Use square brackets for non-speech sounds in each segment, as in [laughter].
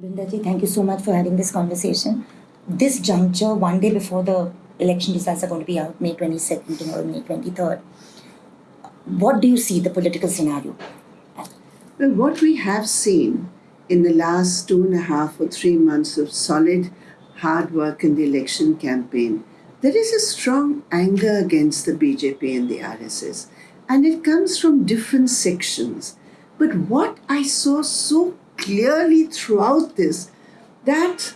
Brindaji, thank you so much for having this conversation. This juncture, one day before the election results are going to be out, May 22nd or May 23rd, what do you see the political scenario? Well, what we have seen in the last two and a half or three months of solid hard work in the election campaign, there is a strong anger against the BJP and the RSS, and it comes from different sections. But what I saw so clearly throughout this that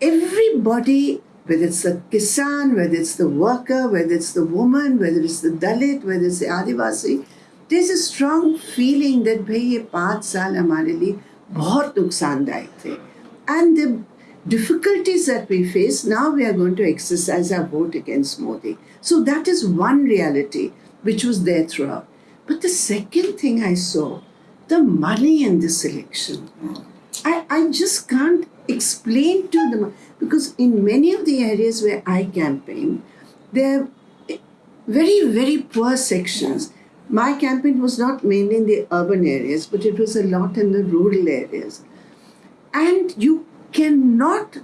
everybody, whether it's the Kisan, whether it's the worker, whether it's the woman, whether it's the Dalit, whether it's the Adivasi, there's a strong feeling that भाई ये पाँच साल हमारे लिए बहुत नुकसानदायक थे and the difficulties that we face now we are going to exercise our vote against Modi so that is one reality which was there throughout but the second thing I saw the money in this election. I, I just can't explain to them because in many of the areas where I campaign, there are very, very poor sections. My campaign was not mainly in the urban areas, but it was a lot in the rural areas. And you cannot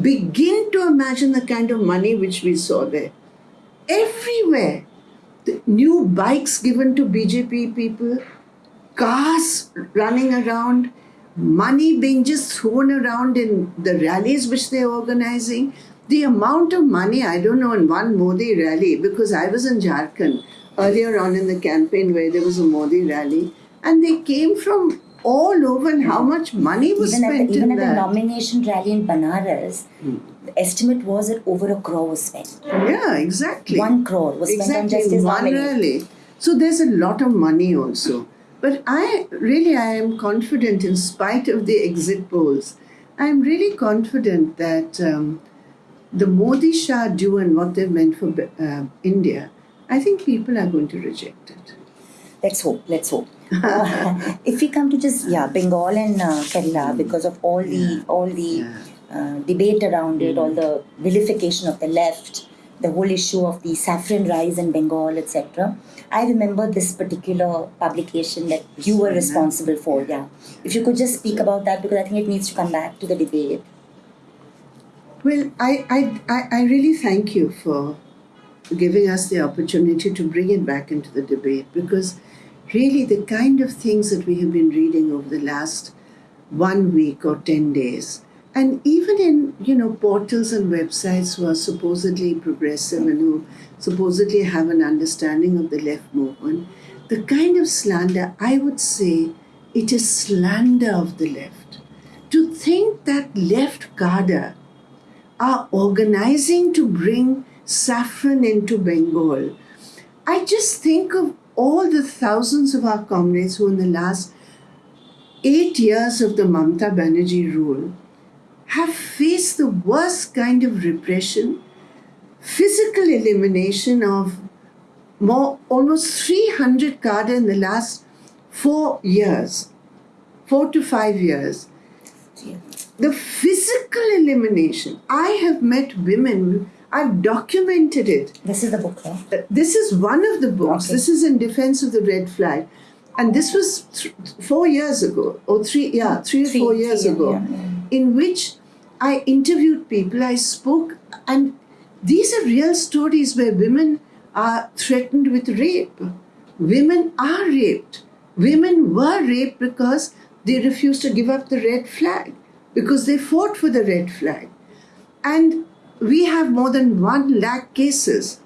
begin to imagine the kind of money which we saw there. Everywhere, the new bikes given to BJP people, cars running around, money being just thrown around in the rallies which they're organizing. The amount of money, I don't know, in one Modi rally, because I was in Jharkhand earlier on in the campaign where there was a Modi rally, and they came from all over and how much money was even spent at the, even in at that. the nomination rally in Banaras, hmm. the estimate was that over a crore was spent. Yeah, exactly. One crore was spent on exactly Justice one Nominee. rally. So there's a lot of money also. But I really I am confident in spite of the exit polls. I'm really confident that um, the Modi Shah do and what they've meant for uh, India, I think people are going to reject it. Let's hope. Let's hope. Uh, [laughs] if we come to just yeah, Bengal and uh, Kerala, because of all the all the Yeah. uh, debate around it, all the vilification of the left, the whole issue of the saffron rice in Bengal, etc. I remember this particular publication that you were responsible for. Yeah, if you could just speak about that, because I think it needs to come back to the debate. Well, I, I, I, I really thank you for giving us the opportunity to bring it back into the debate because really the kind of things that we have been reading over the last one week or 10 days and even in you know portals and websites who are supposedly progressive and who supposedly have an understanding of the left movement the kind of slander i would say it is slander of the left to think that left cadre are organizing to bring saffron into Bengal. I just think of all the thousands of our comrades who, in the last eight years of the Mamta Banerjee rule, have faced the worst kind of repression, physical elimination of more almost 300 cadre in the last four years, four to five years the physical elimination. I have met women, I've documented it. This is the book, yeah? Uh, This is one of the books. Okay. This is in defense of the red flag. And this was th- four years ago, or three, yeah, three or Three- four years three, ago, yeah, yeah. in which I interviewed people, I spoke, and these are real stories where women are threatened with rape. Women are raped. Women were raped because they refused to give up the red flag, because they fought for the red flag. And we have more than one lakh cases,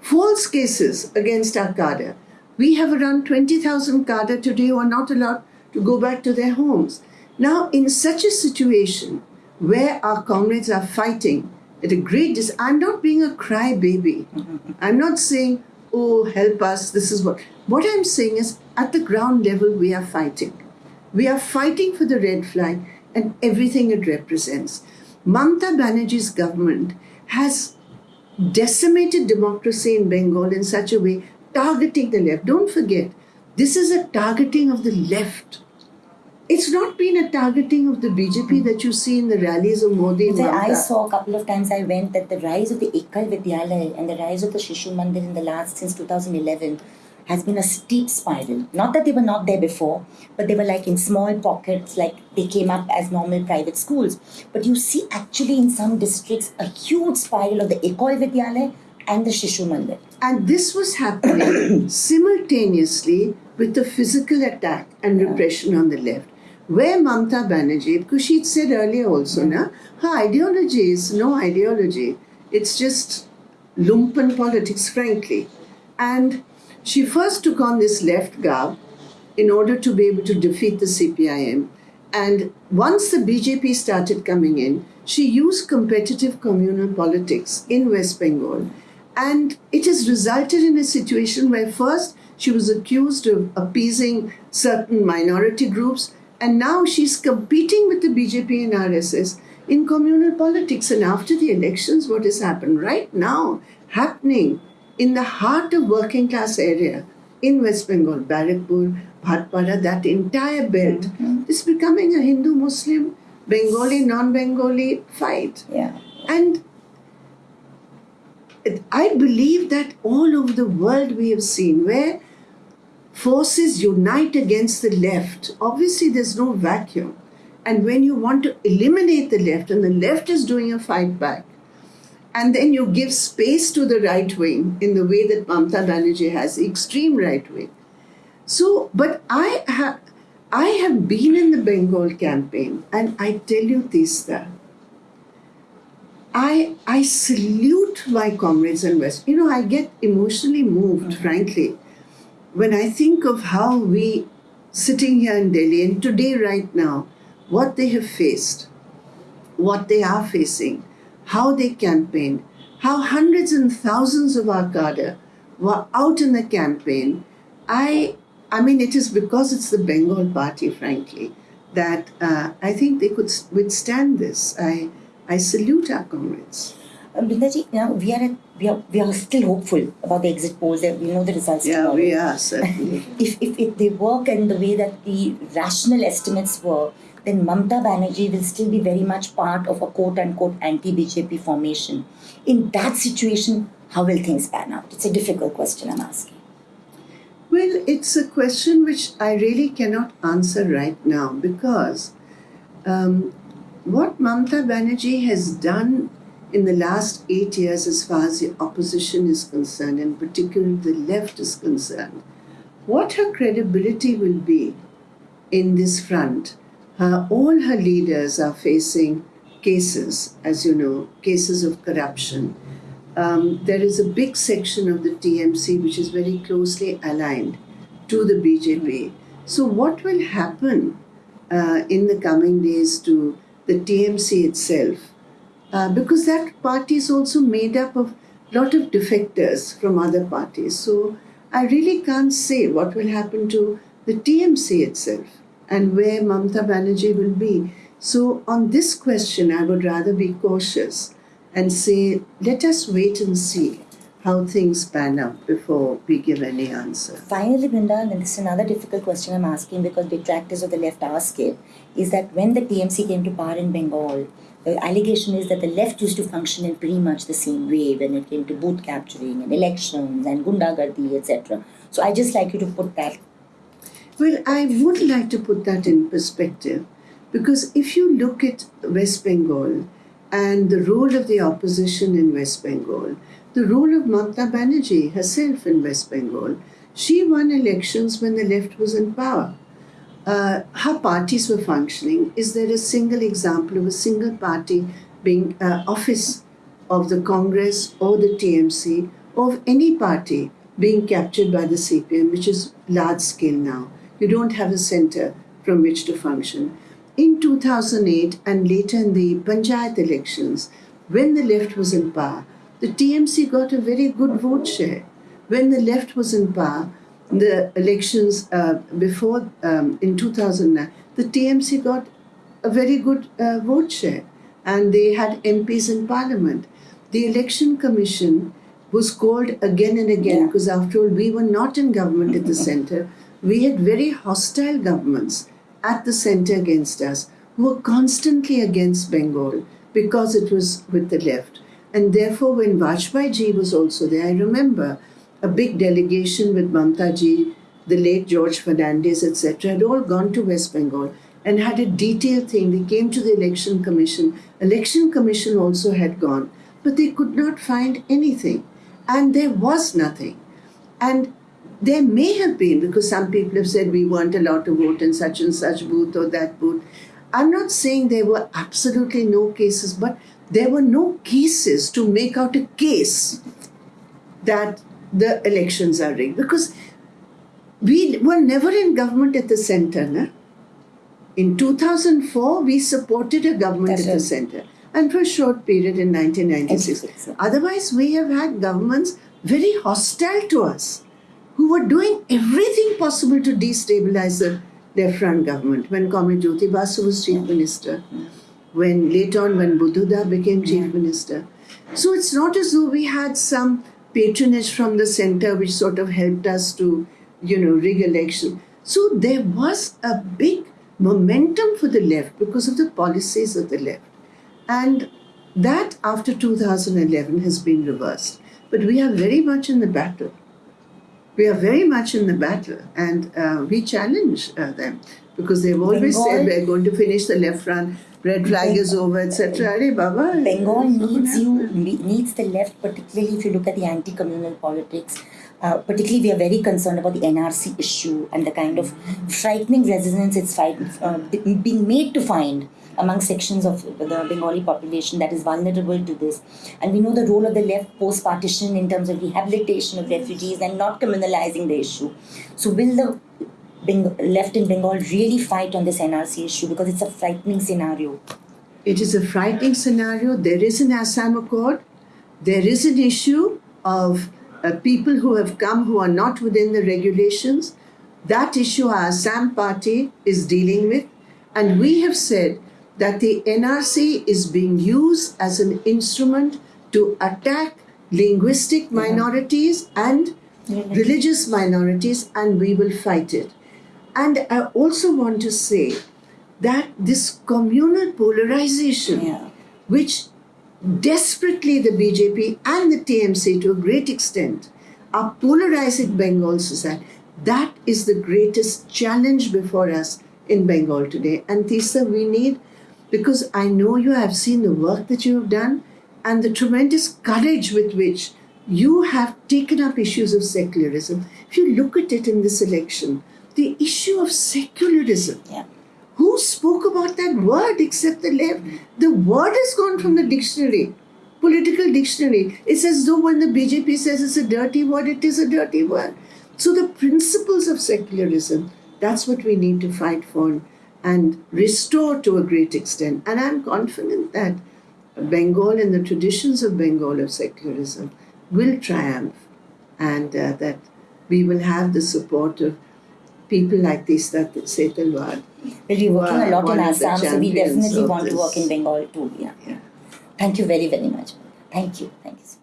false cases against our cadre. We have around 20,000 cadre today who are not allowed to go back to their homes. Now, in such a situation where our comrades are fighting at a great dis- I'm not being a crybaby. I'm not saying, oh, help us, this is what. What I'm saying is, at the ground level, we are fighting. We are fighting for the red flag and everything it represents. Mamta Banerjee's government has decimated democracy in Bengal in such a way, targeting the left. Don't forget, this is a targeting of the left. It's not been a targeting of the BJP that you see in the rallies of Modi and So I saw a couple of times I went that the rise of the Ekal Vidyalaya and the rise of the Shishu Mandir in the last since 2011 has been a steep spiral. Not that they were not there before, but they were like in small pockets, like they came up as normal private schools. But you see, actually, in some districts, a huge spiral of the Ekal Vidyalaya and the Shishu Mandir. And this was happening [coughs] simultaneously with the physical attack and repression on the left. Where Mamta Banerjee, because she'd said earlier also, na, her ideology is no ideology. It's just lumpen politics, frankly. And she first took on this left garb in order to be able to defeat the CPIM. And once the BJP started coming in, she used competitive communal politics in West Bengal. And it has resulted in a situation where first she was accused of appeasing certain minority groups, and now she's competing with the BJP and RSS in communal politics. And after the elections, what has happened right now, happening in the heart of working class area in West Bengal, Barrackpore, Bhatpara, that entire belt mm-hmm. is becoming a Hindu Muslim, Bengali, non Bengali fight. Yeah. And I believe that all over the world we have seen where forces unite against the left. Obviously, there's no vacuum. And when you want to eliminate the left, and the left is doing a fight back, and then you give space to the right wing in the way that Mamta Banerjee has, the extreme right wing. So, but I have. I have been in the Bengal campaign, and I tell you, Teesta, I I salute my comrades in West. You know, I get emotionally moved, mm-hmm. frankly, when I think of how we sitting here in Delhi and today, right now, what they have faced, what they are facing, how they campaigned, how hundreds and thousands of our cadre were out in the campaign. I I mean, it is because it's the Bengal party, frankly, that uh, I think they could withstand this. I I salute our comrades. Brindaji, you know, we are, at, we are we are still hopeful about the exit polls. That we know the results. Yeah, tomorrow. we are certainly. [laughs] if, if, if they work in the way that the rational estimates were, then Mamta Banerjee will still be very much part of a quote unquote anti BJP formation. In that situation, how will things pan out? It's a difficult question I'm asking. Well, it's a question which I really cannot answer right now because um, what Mamta Banerjee has done in the last eight years, as far as the opposition is concerned, and particularly the left is concerned, what her credibility will be in this front. Her, all her leaders are facing cases, as you know, cases of corruption. Um, there is a big section of the TMC which is very closely aligned to the BJP. So, what will happen uh, in the coming days to the TMC itself? Uh, because that party is also made up of a lot of defectors from other parties. So, I really can't say what will happen to the TMC itself and where Mamta Banerjee will be. So, on this question, I would rather be cautious and say, let us wait and see how things pan out before we give any answer. Finally, Brinda, and this is another difficult question I'm asking because detractors of the left ask it, is that when the TMC came to power in Bengal, the allegation is that the left used to function in pretty much the same way when it came to booth capturing and elections and gundagardi, etc. So I just like you to put that. Well, I would like to put that in perspective because if you look at West Bengal and the role of the opposition in West Bengal, the role of Mamta Banerjee herself in West Bengal, she won elections when the left was in power. Uh, her parties were functioning. Is there a single example of a single party being uh, office of the Congress or the TMC or of any party being captured by the CPM, which is large scale now? You don't have a center from which to function. In 2008 and later in the Panchayat elections, when the left was in power, the TMC got a very good vote share. When the left was in power, the elections uh, before um, in 2009, the TMC got a very good uh, vote share and they had MPs in parliament. The election commission was called again and again Yeah. because, after all, we were not in government at the [laughs] center. We had very hostile governments at the center against us who were constantly against Bengal because it was with the left. And therefore, when Vajpayee ji was also there, I remember a big delegation with Mamta the late George Fernandes, etc., had all gone to West Bengal and had a detailed thing. They came to the election commission. Election commission also had gone, but they could not find anything, and there was nothing. And there may have been because some people have said we weren't allowed to vote in such and such booth or that booth. I'm not saying there were absolutely no cases, but there were no cases to make out a case that the elections are rigged because we were never in government at the center. Na? In 2004, we supported a government That's at the center and for a short period in 1996. Otherwise, we have had governments very hostile to us who were doing everything possible to destabilize the left front government. When Comrade Jyoti Basu was chief minister, when later on when Buddhuda became chief minister. So it's not as though we had some patronage from the center which sort of helped us to, you know, rig election. So there was a big momentum for the left because of the policies of the left. And that after 2011 has been reversed. But we are very much in the battle. We are very much in the battle and uh, we challenge uh, them because they've always said we're going to finish the left front, red flag is over, etc. Arey Baba, Bengal it's not gonna needs you, needs the left, particularly if you look at the anti communal politics. Uh, particularly, we are very concerned about the NRC issue and the kind of frightening resonance it's fight, uh, being made to find among sections of the Bengali population that is vulnerable to this. And we know the role of the left post partition in terms of rehabilitation of refugees and not criminalizing the issue. So, will the Beng- left in Bengal really fight on this NRC issue because it's a frightening scenario? It is a frightening scenario. There is an Assam Accord. There is an issue of uh, people who have come who are not within the regulations. That issue our Assam party is dealing with. And we have said that the NRC is being used as an instrument to attack linguistic minorities and religious minorities, and we will fight it. And I also want to say that this communal polarization, Yeah. which desperately the BJP and the TMC to a great extent are polarizing Bengal society, that is the greatest challenge before us in Bengal today. And Teesta, we need, because I know you have seen the work that you have done and the tremendous courage with which you have taken up issues of secularism. If you look at it in this election, the issue of secularism, Yeah. who spoke about that word except the left? The word has gone from the dictionary, political dictionary. It's as though when the BJP says it's a dirty word, it is a dirty word. So the principles of secularism, that's what we need to fight for and restore to a great extent. And I'm confident that Bengal and the traditions of Bengal of secularism will triumph and uh, that we will have the support of people like this that Setalvad. We'll be working a lot in Assam, so we definitely want to work in Bengal too. Yeah. Yeah. Thank you very, very much. Thank you. Thank you.